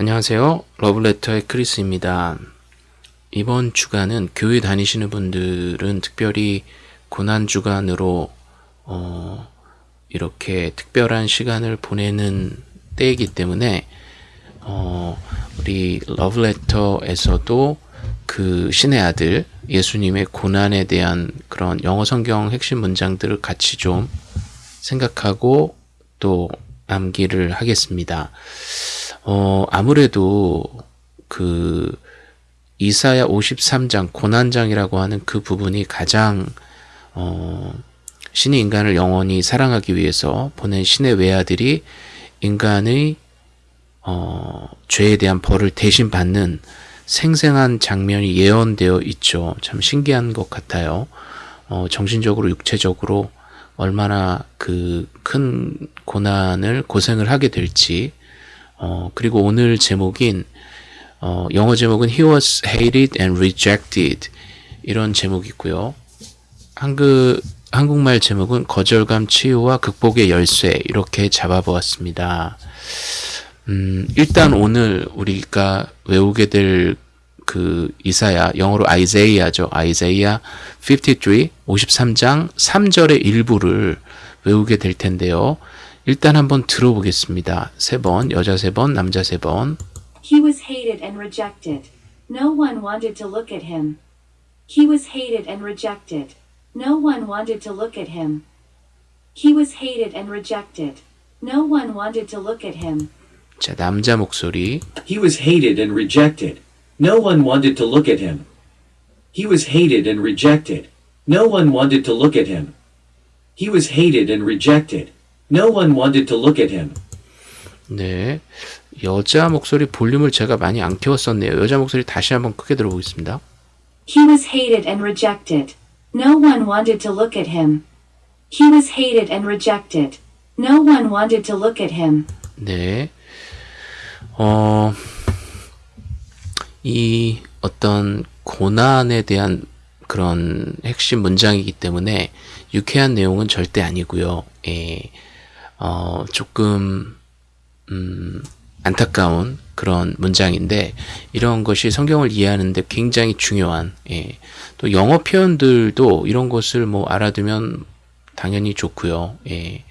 안녕하세요. 러블레터의 크리스입니다. 이번 주간은 교회 다니시는 분들은 특별히 고난 주간으로 어, 이렇게 특별한 시간을 보내는 때이기 때문에 어, 우리 러브레터에서도 그 신의 아들 예수님의 고난에 대한 그런 영어 성경 핵심 문장들을 같이 좀 생각하고 또 암기를 하겠습니다. 어, 아무래도 그 이사야 53장 고난장이라고 하는 그 부분이 가장 어, 신이 인간을 영원히 사랑하기 위해서 보낸 신의 외아들이 인간의 어, 죄에 대한 벌을 대신 받는 생생한 장면이 예언되어 있죠. 참 신기한 것 같아요. 어, 정신적으로 육체적으로 얼마나 그 큰 고난을 고생을 하게 될지 어, 그리고 오늘 제목인 어, 영어 제목은 He was hated and rejected 이런 제목이고요. 한글 한국말 제목은 거절감 치유와 극복의 열쇠 이렇게 잡아보았습니다. 음, 일단 오늘 우리가 외우게 될 그 이사야 영어로 아이제이아죠. 아이제이아 53 53장 3절의 일부를 외우게 될 텐데요. 일단 한번 들어보겠습니다. 세 번, 여자 세 번, 남자 세 번. He was hated and rejected. No one wanted to look at him. He was hated and rejected. No one wanted to look at him. He was hated and rejected. No one wanted to look at him. 자, 남자 목소리. He was hated and rejected. No one wanted to look at him. He was hated and rejected. No one wanted to look at him. He was hated and rejected. No one wanted to look at him. 네. 여자 목소리 볼륨을 제가 많이 안 키웠었네요. 여자 목소리 다시 한번 크게 들어보겠습니다. He was hated and rejected. No one wanted to look at him. He was hated and rejected. No one wanted to look at him. 네. 어, 이 어떤 고난에 대한 그런 핵심 문장이기 때문에 유쾌한 내용은 절대 아니고요. 예, 어, 조금 음, 안타까운 그런 문장인데 이런 것이 성경을 이해하는데 굉장히 중요한 예, 또 영어 표현들도 이런 것을 뭐 알아두면 당연히 좋고요. 예.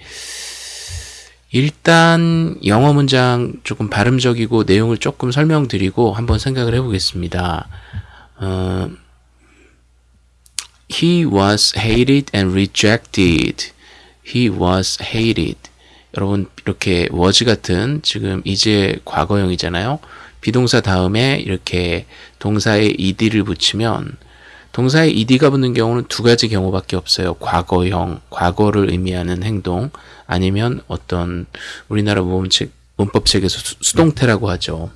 일단 영어 문장 조금 발음적이고 내용을 조금 설명드리고 한번 생각을 해보겠습니다. 어, he was hated and rejected. He was hated. 여러분 이렇게 was 같은 지금 이제 과거형이잖아요. 비동사 다음에 이렇게 동사에 ed를 붙이면 동사에 ed가 붙는 경우는 두 가지 경우밖에 없어요. 과거형, 과거를 의미하는 행동 아니면 어떤 우리나라 문법 문법책에서 수, 수동태라고 하죠.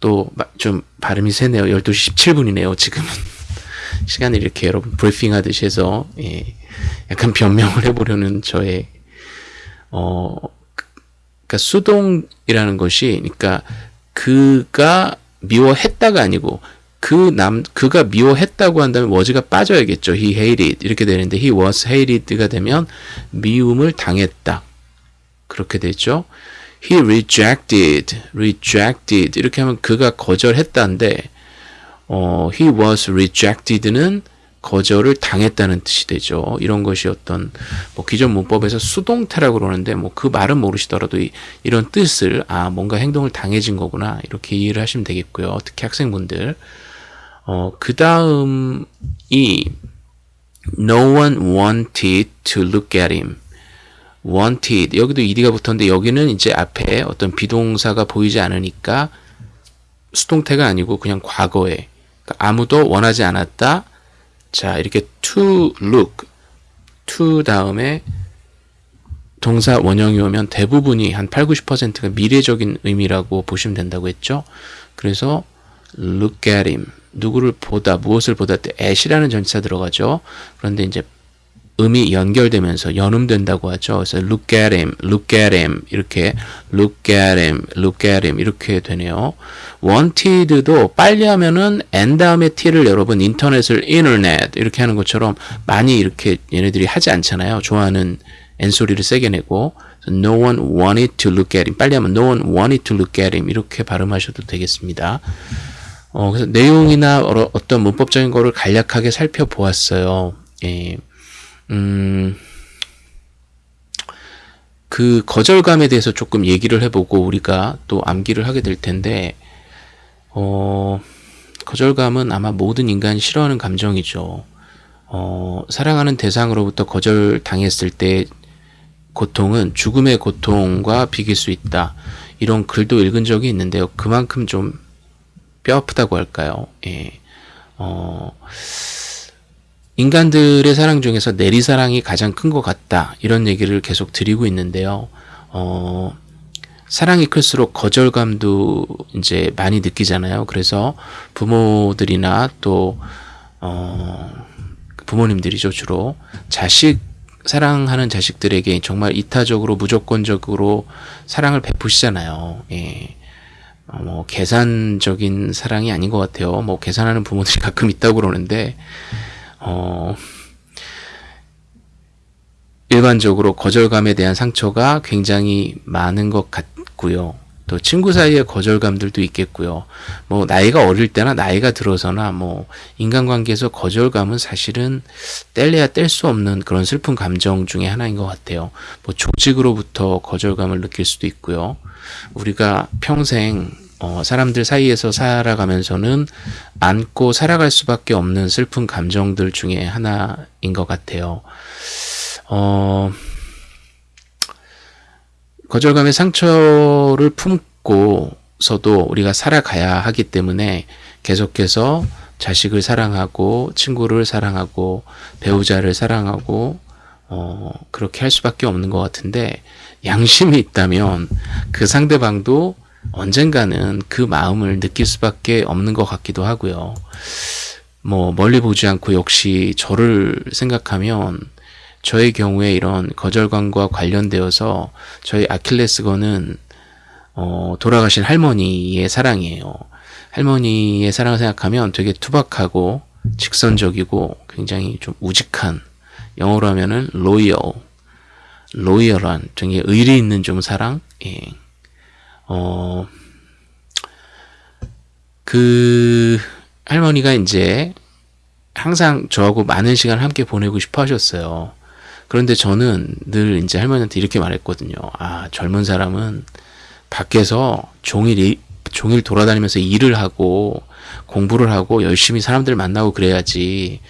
또 좀 발음이 세네요. 12시 17분이네요. 지금은. 시간을 이렇게 여러분 브리핑 하듯이 해서 예, 약간 변명을 해보려는 저의 어 그러니까 수동이라는 것이 그러니까 그가 미워했다가 아니고 그 남 그가 미워했다고 한다면 was가 빠져야겠죠. he hated 이렇게 되는데 he was hated가 되면 미움을 당했다. 그렇게 되죠. he rejected rejected 이렇게 하면 그가 거절했다인데 어, he was rejected는 거절을 당했다는 뜻이 되죠. 이런 것이 어떤 뭐 기존 문법에서 수동태라고 그러는데 뭐 그 말은 모르시더라도 이, 이런 뜻을 아 뭔가 행동을 당해진 거구나 이렇게 이해를 하시면 되겠고요. 특히 학생분들 어, 그 다음이 no one wanted to look at him wanted 여기도 ed가 붙었는데 여기는 이제 앞에 어떤 비동사가 보이지 않으니까 수동태가 아니고 그냥 과거에 그러니까 아무도 원하지 않았다. 자 이렇게 to look to 다음에 동사 원형이 오면 대부분이 한 8, 90%가 미래적인 의미라고 보시면 된다고 했죠. 그래서 look at him 누구를 보다 무엇을 보다 때 at이라는 전치사 들어가죠. 그런데 이제 음이 연결되면서 연음된다고 하죠. 그래서 look at him, look at him 이렇게 look at him, look at him 이렇게 되네요. wanted도 빨리 하면은 n 다음에 t를 여러분 인터넷을 internet 이렇게 하는 것처럼 많이 이렇게 얘네들이 하지 않잖아요. 좋아하는 n 소리를 세게 내고 No one wanted to look at him. 빨리 하면 no one wanted to look at him. 이렇게 발음하셔도 되겠습니다. 어, 그래서 내용이나 어, 어떤 문법적인 거를 간략하게 살펴보았어요. 예. 음, 그 거절감에 대해서 조금 얘기를 해보고 우리가 또 암기를 하게 될 텐데, 어, 거절감은 아마 모든 인간이 싫어하는 감정이죠. 어, 사랑하는 대상으로부터 거절당했을 때 고통은 죽음의 고통과 비길 수 있다. 이런 글도 읽은 적이 있는데요. 그만큼 좀 뼈아프다고 할까요? 예. 어, 인간들의 사랑 중에서 내리사랑이 가장 큰 것 같다. 이런 얘기를 계속 드리고 있는데요. 어, 사랑이 클수록 거절감도 이제 많이 느끼잖아요. 그래서 부모들이나 또, 어, 부모님들이죠, 주로. 자식, 사랑하는 자식들에게 정말 이타적으로, 무조건적으로 사랑을 베푸시잖아요. 예. 어, 뭐, 계산적인 사랑이 아닌 것 같아요. 뭐, 계산하는 부모들이 가끔 있다고 그러는데, 어, 일반적으로 거절감에 대한 상처가 굉장히 많은 것 같고요. 또 친구 사이의 거절감들도 있겠고요. 뭐 나이가 어릴 때나 나이가 들어서나 뭐 인간관계에서 거절감은 사실은 뗄래야 뗄 수 없는 그런 슬픈 감정 중에 하나인 것 같아요. 뭐 조직으로부터 거절감을 느낄 수도 있고요. 우리가 평생 어, 사람들 사이에서 살아가면서는 안고 살아갈 수밖에 없는 슬픈 감정들 중에 하나인 것 같아요. 어, 거절감의 상처를 품고서도 우리가 살아가야 하기 때문에 계속해서 자식을 사랑하고 친구를 사랑하고 배우자를 사랑하고 어, 그렇게 할 수밖에 없는 것 같은데 양심이 있다면 그 상대방도 언젠가는 그 마음을 느낄 수밖에 없는 것 같기도 하고요. 뭐 멀리 보지 않고 역시 저를 생각하면 저의 경우에 이런 거절감과 관련되어서 저희 아킬레스건은 어, 돌아가신 할머니의 사랑이에요. 할머니의 사랑을 생각하면 되게 투박하고 직선적이고 굉장히 좀 우직한 영어로 하면은 로이어 로이어란 되게 의리 있는 좀 사랑 예. 어, 그 할머니가 이제 항상 저하고 많은 시간을 함께 보내고 싶어 하셨어요. 그런데 저는 늘 이제 할머니한테 이렇게 말했거든요. 아, 젊은 사람은 밖에서 종일, 종일 돌아다니면서 일을 하고 공부를 하고 열심히 사람들 만나고 그래야지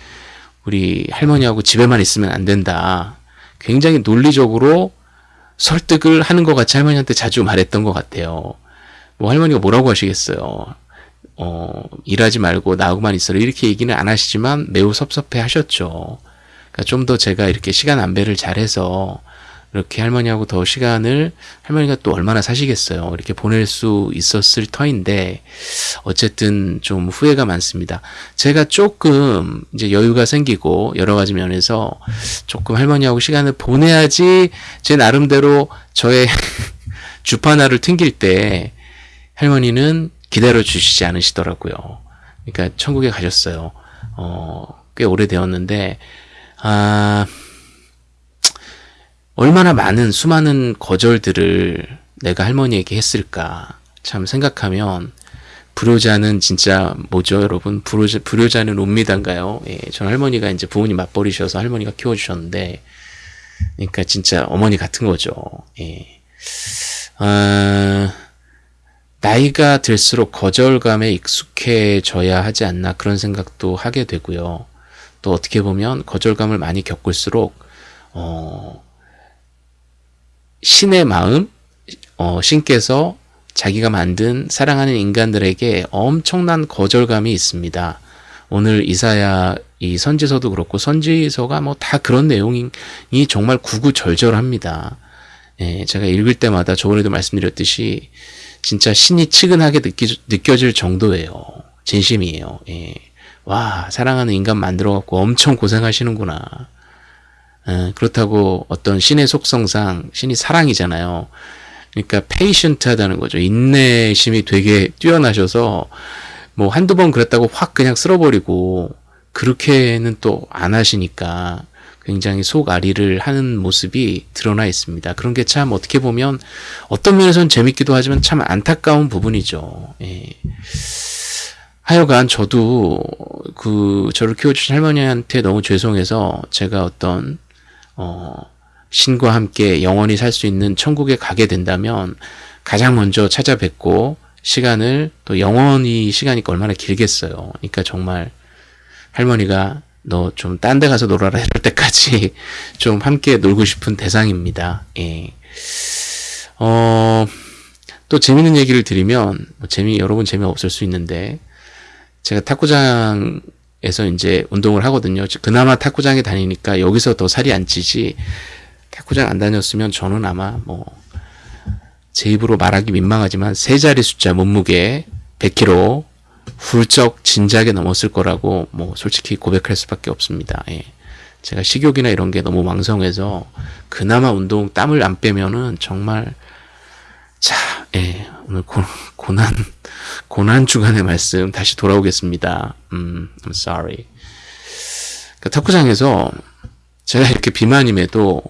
우리 할머니하고 집에만 있으면 안 된다. 굉장히 논리적으로 설득을 하는 것 같이 할머니한테 자주 말했던 것 같아요. 뭐 할머니가 뭐라고 하시겠어요. 어, 일하지 말고 나하고만 있어라. 이렇게 얘기는 안 하시지만 매우 섭섭해 하셨죠. 그러니까 좀 더 제가 이렇게 시간 안배를 잘해서 이렇게 할머니하고 더 시간을 할머니가 또 얼마나 사시겠어요. 이렇게 보낼 수 있었을 터인데 어쨌든 좀 후회가 많습니다. 제가 조금 이제 여유가 생기고 여러 가지 면에서 조금 할머니하고 시간을 보내야지 제 나름대로 저의 주파나를 튕길 때 할머니는 기다려 주시지 않으시더라고요. 그러니까 천국에 가셨어요. 어, 꽤 오래되었는데 아, 얼마나 많은 수많은 거절들을 내가 할머니에게 했을까 참 생각하면 불효자는 진짜 뭐죠 여러분? 불효자, 불효자는 옵니다인가요? 예, 전 할머니가 이제 부모님 맞벌이셔서 할머니가 키워주셨는데 그러니까 진짜 어머니 같은 거죠. 예. 아, 나이가 들수록 거절감에 익숙해져야 하지 않나 그런 생각도 하게 되고요. 또 어떻게 보면 거절감을 많이 겪을수록 어, 신의 마음, 어, 신께서 자기가 만든 사랑하는 인간들에게 엄청난 거절감이 있습니다. 오늘 이사야 이 선지서도 그렇고 선지서가 뭐 다 그런 내용이 정말 구구절절합니다. 예, 제가 읽을 때마다 저번에도 말씀드렸듯이 진짜 신이 치근하게 느끼, 느껴질 정도예요. 진심이에요. 예. 와 사랑하는 인간 만들어 갖고 엄청 고생하시는구나. 에, 그렇다고 어떤 신의 속성상 신이 사랑이잖아요. 그러니까 페이션트하다는 거죠. 인내심이 되게 뛰어나셔서 뭐 한두 번 그랬다고 확 그냥 쓸어버리고 그렇게는 또 안 하시니까 굉장히 속앓이를 하는 모습이 드러나 있습니다. 그런 게 참 어떻게 보면 어떤 면에서는 재밌기도 하지만 참 안타까운 부분이죠. 예. 하여간 저도 그 저를 키워주신 할머니한테 너무 죄송해서 제가 어떤 어 신과 함께 영원히 살 수 있는 천국에 가게 된다면 가장 먼저 찾아뵙고 시간을 또 영원히 시간이 얼마나 길겠어요. 그러니까 정말 할머니가 너 좀 딴 데 가서 놀아라 이럴 때까지 좀 함께 놀고 싶은 대상입니다. 예. 어, 또 재밌는 얘기를 드리면, 뭐 재미, 여러분 재미없을 수 있는데, 제가 탁구장 에서 이제 운동을 하거든요. 그나마 탁구장에 다니니까 여기서 더 살이 안 찌지, 탁구장 안 다녔으면 저는 아마 뭐, 제 입으로 말하기 민망하지만 세 자리 숫자 몸무게 100kg 훌쩍 진작에 넘었을 거라고 뭐 솔직히 고백할 수밖에 없습니다. 예. 제가 식욕이나 이런 게 너무 왕성해서 그나마 운동 땀을 안 빼면은 정말 자, 예, 오늘 고, 고난 고난 주간의 말씀 다시 돌아오겠습니다. 음, I'm sorry. 그 탁구장에서 제가 이렇게 비만임에도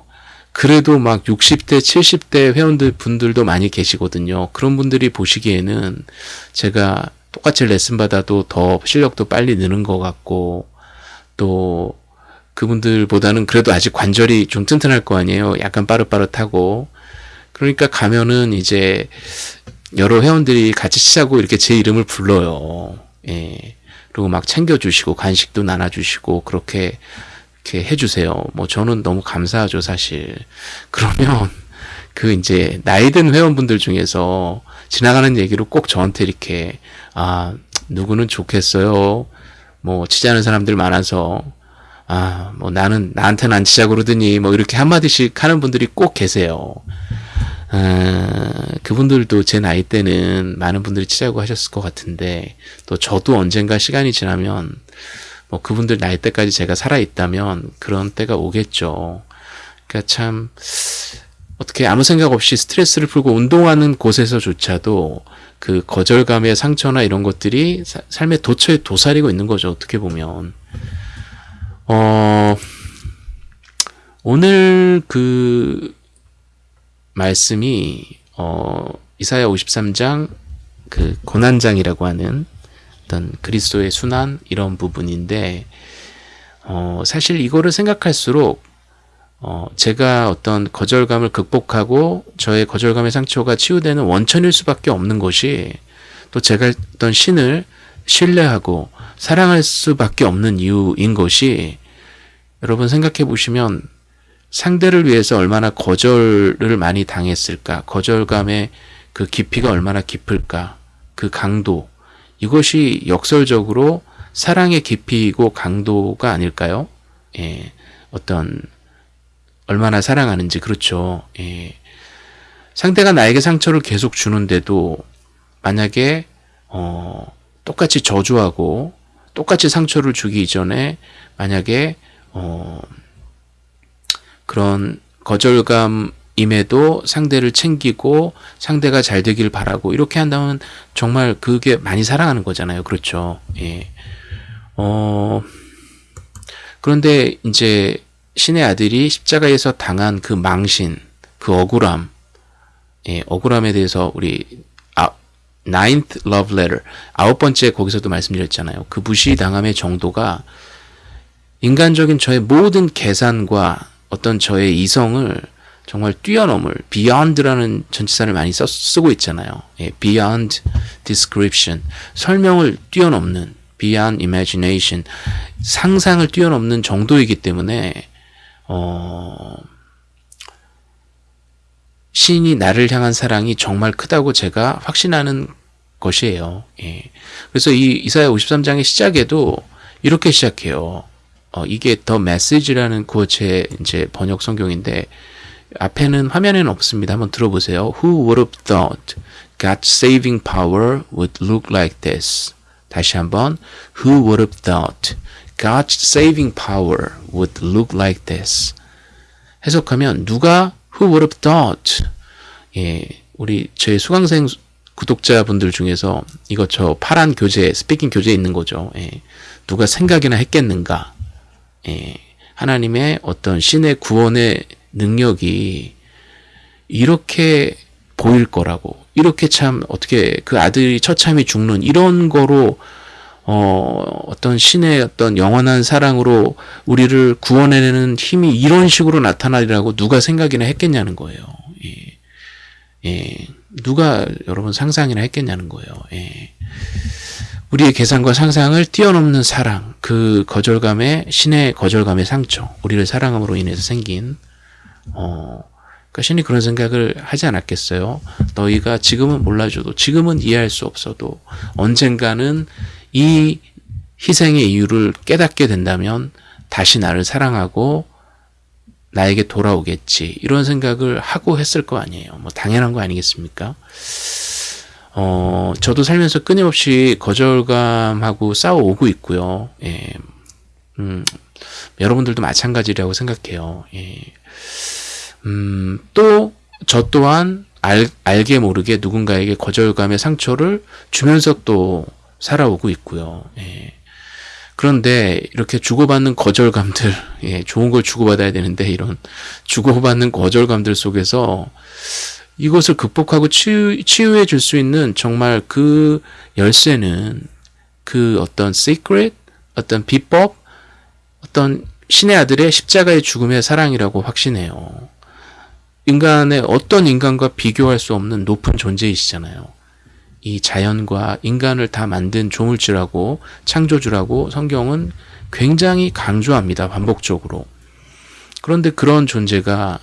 그래도 막 60대, 70대 회원들 분들도 많이 계시거든요. 그런 분들이 보시기에는 제가 똑같이 레슨 받아도 더 실력도 빨리 느는 것 같고 또 그분들보다는 그래도 아직 관절이 좀 튼튼할 거 아니에요. 약간 빠릇빠릇하고 그러니까 가면은 이제 여러 회원들이 같이 치자고 이렇게 제 이름을 불러요. 예. 그리고 막 챙겨주시고 간식도 나눠주시고 그렇게 이렇게 해주세요. 뭐 저는 너무 감사하죠, 사실. 그러면 그 이제 나이든 회원분들 중에서 지나가는 얘기로 꼭 저한테 이렇게 아 누구는 좋겠어요. 뭐 치자는 사람들 많아서 아 뭐 나는 나한테는 안 치자 그러더니 뭐 이렇게 한마디씩 하는 분들이 꼭 계세요. 아, 그분들도 제 나이 때는 많은 분들이 치자고 하셨을 것 같은데 또 저도 언젠가 시간이 지나면 뭐 그분들 나이 때까지 제가 살아 있다면 그런 때가 오겠죠. 그러니까 참 어떻게 아무 생각 없이 스트레스를 풀고 운동하는 곳에서조차도 그 거절감의 상처나 이런 것들이 사, 삶의 도처에 도사리고 있는 거죠. 어떻게 보면. 어, 오늘 그 말씀이 어, 이사야 53장 그 고난장이라고 하는 어떤 그리스도의 순환 이런 부분인데 어, 사실 이거를 생각할수록 어, 제가 어떤 거절감을 극복하고 저의 거절감의 상처가 치유되는 원천일 수밖에 없는 것이 또 제가 어떤 신을 신뢰하고 사랑할 수밖에 없는 이유인 것이 여러분 생각해 보시면 상대를 위해서 얼마나 거절을 많이 당했을까 거절감의 그 깊이가 얼마나 깊을까 그 강도 이것이 역설적으로 사랑의 깊이이고 강도가 아닐까요? 예, 어떤 얼마나 사랑하는지 그렇죠. 예. 상대가 나에게 상처를 계속 주는데도 만약에 어, 똑같이 저주하고 똑같이 상처를 주기 이전에 만약에 어, 그런 거절감 임에도 상대를 챙기고 상대가 잘 되길 바라고 이렇게 한다면 정말 그게 많이 사랑하는 거잖아요. 그렇죠. 예. 어, 그런데 이제 신의 아들이 십자가에서 당한 그 망신, 그 억울함, 예, 억울함에 대해서 우리 아, ninth love letter 아홉 번째 거기서도 말씀드렸잖아요. 그 무시당함의 정도가 인간적인 저의 모든 계산과 어떤 저의 이성을 정말 뛰어넘을 beyond라는 전치사를 많이 써, 쓰고 있잖아요. 예, beyond description 설명을 뛰어넘는 beyond imagination 상상을 뛰어넘는 정도이기 때문에 어, 신이 나를 향한 사랑이 정말 크다고 제가 확신하는 것이에요. 예. 그래서 이 이사야 53장의 시작에도 이렇게 시작해요. 어, 이게 더 메시지라는 구어체 이제 번역 성경인데 앞에는 화면에는 없습니다. 한번 들어보세요. Who would have thought God's saving power would look like this? 다시 한번 Who would have thought God's saving power would look like this? 해석하면 누가 Who would have thought? 예, 우리 제 수강생 구독자분들 중에서 이거 저 파란 교재, 스피킹 교재에 있는 거죠. 예, 누가 생각이나 했겠는가? 예, 하나님의 어떤 신의 구원의 능력이 이렇게 보일 거라고 이렇게 참 어떻게 그 아들이 처참히 죽는 이런 거로 어, 어떤 신의 어떤 영원한 사랑으로 우리를 구원해내는 힘이 이런 식으로 나타나리라고 누가 생각이나 했겠냐는 거예요. 예. 예. 누가 여러분 상상이나 했겠냐는 거예요. 예. 우리의 계산과 상상을 뛰어넘는 사랑, 그 거절감의 신의 거절감의 상처, 우리를 사랑함으로 인해서 생긴 어, 그러니까 신이 그런 생각을 하지 않았겠어요. 너희가 지금은 몰라줘도, 지금은 이해할 수 없어도 언젠가는 이 희생의 이유를 깨닫게 된다면 다시 나를 사랑하고 나에게 돌아오겠지. 이런 생각을 하고 했을 거 아니에요. 뭐 당연한 거 아니겠습니까? 어, 저도 살면서 끊임없이 거절감하고 싸워오고 있고요. 예. 음, 여러분들도 마찬가지라고 생각해요. 예. 음, 또, 저 또한 알, 알게 모르게 누군가에게 거절감의 상처를 주면서 또 살아오고 있고요. 예. 그런데 이렇게 주고받는 거절감들, 예, 좋은 걸 주고받아야 되는데 이런 주고받는 거절감들 속에서 이것을 극복하고 치유, 치유해 줄 수 있는 정말 그 열쇠는 그 어떤 secret, 어떤 비법, 어떤 신의 아들의 십자가의 죽음의 사랑이라고 확신해요. 인간의 어떤 인간과 비교할 수 없는 높은 존재이시잖아요. 이 자연과 인간을 다 만든 조물주라고 창조주라고 성경은 굉장히 강조합니다. 반복적으로. 그런데 그런 존재가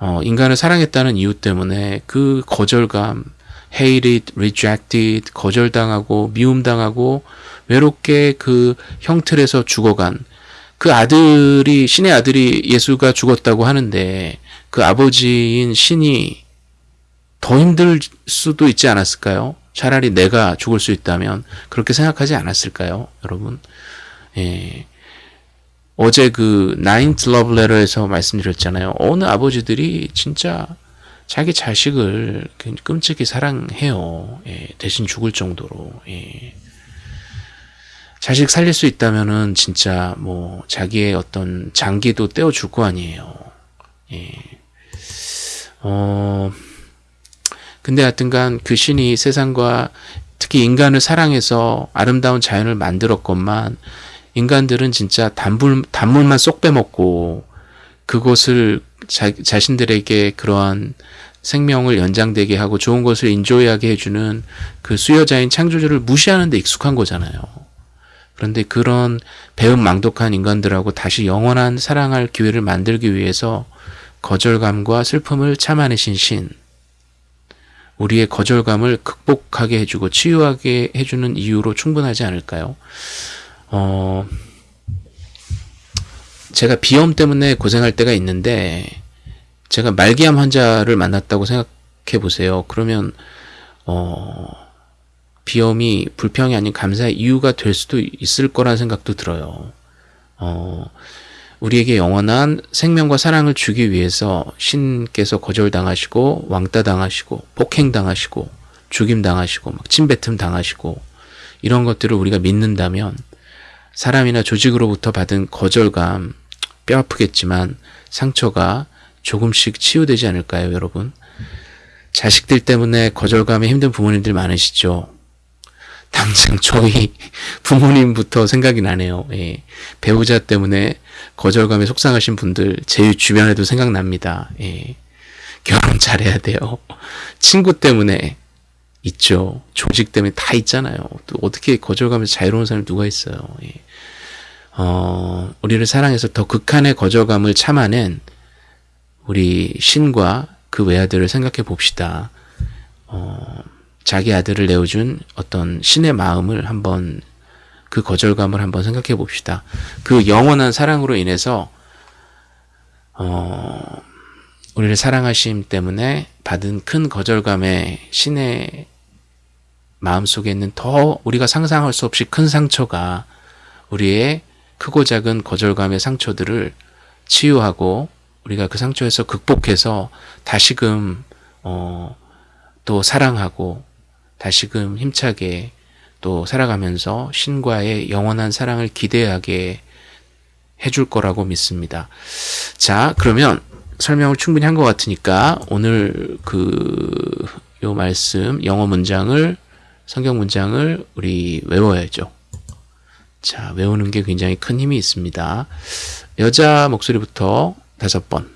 어, 인간을 사랑했다는 이유 때문에 그 거절감, hated, rejected, 거절당하고 미움당하고 외롭게 그 형틀에서 죽어간 그 아들이 신의 아들이 예수가 죽었다고 하는데 그 아버지인 신이 더 힘들 수도 있지 않았을까요? 차라리 내가 죽을 수 있다면 그렇게 생각하지 않았을까요? 여러분. 예. 어제 그 나인트 러브레터에서 말씀드렸잖아요. 어느 아버지들이 진짜 자기 자식을 끔찍히 사랑해요. 예. 대신 죽을 정도로. 예. 자식 살릴 수 있다면은 진짜 뭐 자기의 어떤 장기도 떼어줄 거 아니에요. 예. 어, 근데 하여튼간 그 신이 세상과 특히 인간을 사랑해서 아름다운 자연을 만들었건만 인간들은 진짜 단물, 단물만 쏙 빼먹고 그것을 자, 자신들에게 그러한 생명을 연장되게 하고 좋은 것을 인조이하게 해주는 그 수여자인 창조주를 무시하는 데 익숙한 거잖아요. 그런데 그런 배은 망독한 인간들하고 다시 영원한 사랑할 기회를 만들기 위해서 거절감과 슬픔을 참아내신 신, 우리의 거절감을 극복하게 해주고 치유하게 해주는 이유로 충분하지 않을까요? 어, 제가 비염 때문에 고생할 때가 있는데, 제가 말기암 환자를 만났다고 생각해 보세요. 그러면, 어, 비염이 불평이 아닌 감사의 이유가 될 수도 있을 거라는 생각도 들어요. 어, 우리에게 영원한 생명과 사랑을 주기 위해서 신께서 거절당하시고 왕따 당하시고 폭행 당하시고 죽임 당하시고 막 침뱉음 당하시고 이런 것들을 우리가 믿는다면 사람이나 조직으로부터 받은 거절감 뼈 아프겠지만 상처가 조금씩 치유되지 않을까요, 여러분? 자식들 때문에 거절감에 힘든 부모님들 많으시죠? 당장 저희 부모님부터 생각이 나네요. 예. 배우자 때문에 거절감에 속상하신 분들 제 주변에도 생각납니다. 예. 결혼 잘해야 돼요. 친구 때문에 있죠. 조직 때문에 다 있잖아요. 또 어떻게 거절감에서 자유로운 사람이 누가 있어요. 예. 어, 우리를 사랑해서 더 극한의 거절감을 참아낸 우리 신과 그 외아들을 생각해 봅시다. 어, 자기 아들을 내어준 어떤 신의 마음을 한번 그 거절감을 한번 생각해 봅시다. 그 영원한 사랑으로 인해서 어, 우리를 사랑하심 때문에 받은 큰 거절감의 신의 마음 속에 있는 더 우리가 상상할 수 없이 큰 상처가 우리의 크고 작은 거절감의 상처들을 치유하고 우리가 그 상처에서 극복해서 다시금 어, 또 사랑하고 다시금 힘차게 또 살아가면서 신과의 영원한 사랑을 기대하게 해줄 거라고 믿습니다. 자, 그러면 설명을 충분히 한 것 같으니까 오늘 그 요 말씀 영어 문장을 성경 문장을 우리 외워야죠. 자, 외우는 게 굉장히 큰 힘이 있습니다. 여자 목소리부터 다섯 번.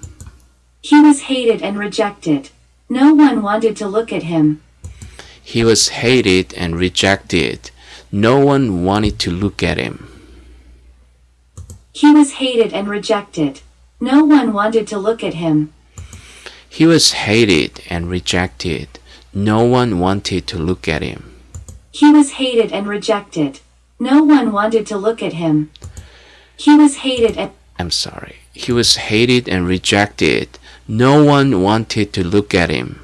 He was hated and rejected. No one wanted to look at him. He was hated and rejected. No one wanted to look at him. He was hated and rejected. No one wanted to look at him. He was hated and rejected. No one wanted to look at him. He was hated and rejected. No one wanted to look at him. He was hated and I'm sorry. He was hated and rejected. No one wanted to look at him.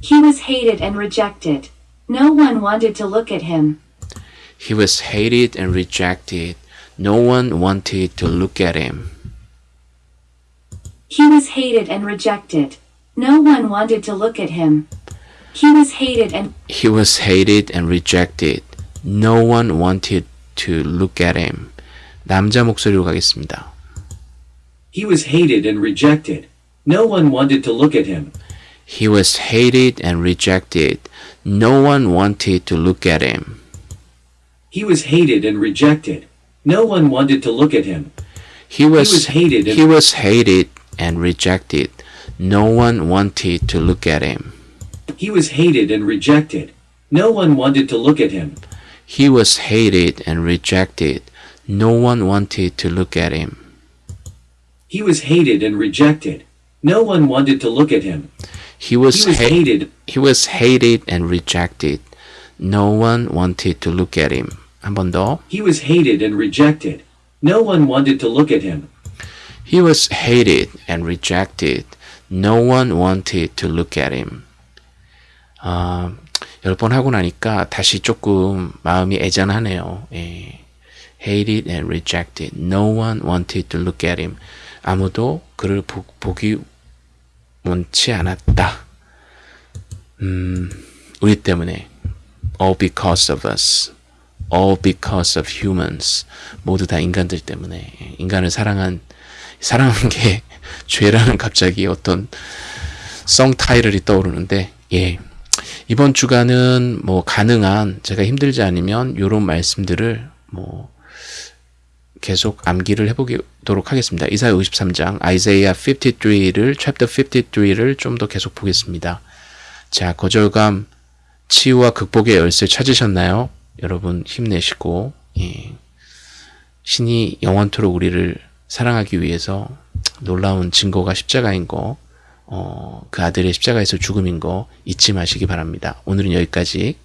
he was hated and rejected. No one wanted to look at him. He was hated and rejected. No one wanted to look at him. He was hated and rejected. No one wanted to look at him. He was hated and He was hated and rejected. No one wanted to look at him. 남자 목소리로 가겠습니다. He was hated and rejected. No one wanted to look at him. He was hated and rejected. No one wanted to look at him. He was hated and rejected. No one wanted to look at him. He was, was hated and- he was hated and rejected. No one wanted to look at him. He was hated and rejected. No one wanted to look at him. He was hated and rejected. No one wanted to look at him. He was hated and rejected. No one wanted to look at him. He was, He was ha- hated. he was hated and rejected. No one wanted to look at him. 한 번 더. He was hated and rejected. No one wanted to look at him. He was hated and rejected. No one wanted to look at him. 아, 열 번 하고 나니까 다시 조금 마음이 애잔하네요. 예. Hated and rejected. No one wanted to look at him. 아무도 그를 보, 보기 원치 않았다. 음, 우리 때문에. All because of us. All because of humans. 모두 다 인간들 때문에. 인간을 사랑한 사랑한 게 죄라는 갑자기 어떤 성 타이틀이 떠오르는데 예 이번 주간은 뭐 가능한 제가 힘들지 않으면 요런 말씀들을 뭐 계속 암기를 해보도록 하겠습니다. 이사야 53장 아이제이아 53를 챕터 53를 좀 더 계속 보겠습니다. 자 거절감 치유와 극복의 열쇠 찾으셨나요? 여러분 힘내시고 예. 신이 영원토록 우리를 사랑하기 위해서 놀라운 증거가 십자가인 거, 어, 그 아들의 십자가에서 죽음인 거 잊지 마시기 바랍니다. 오늘은 여기까지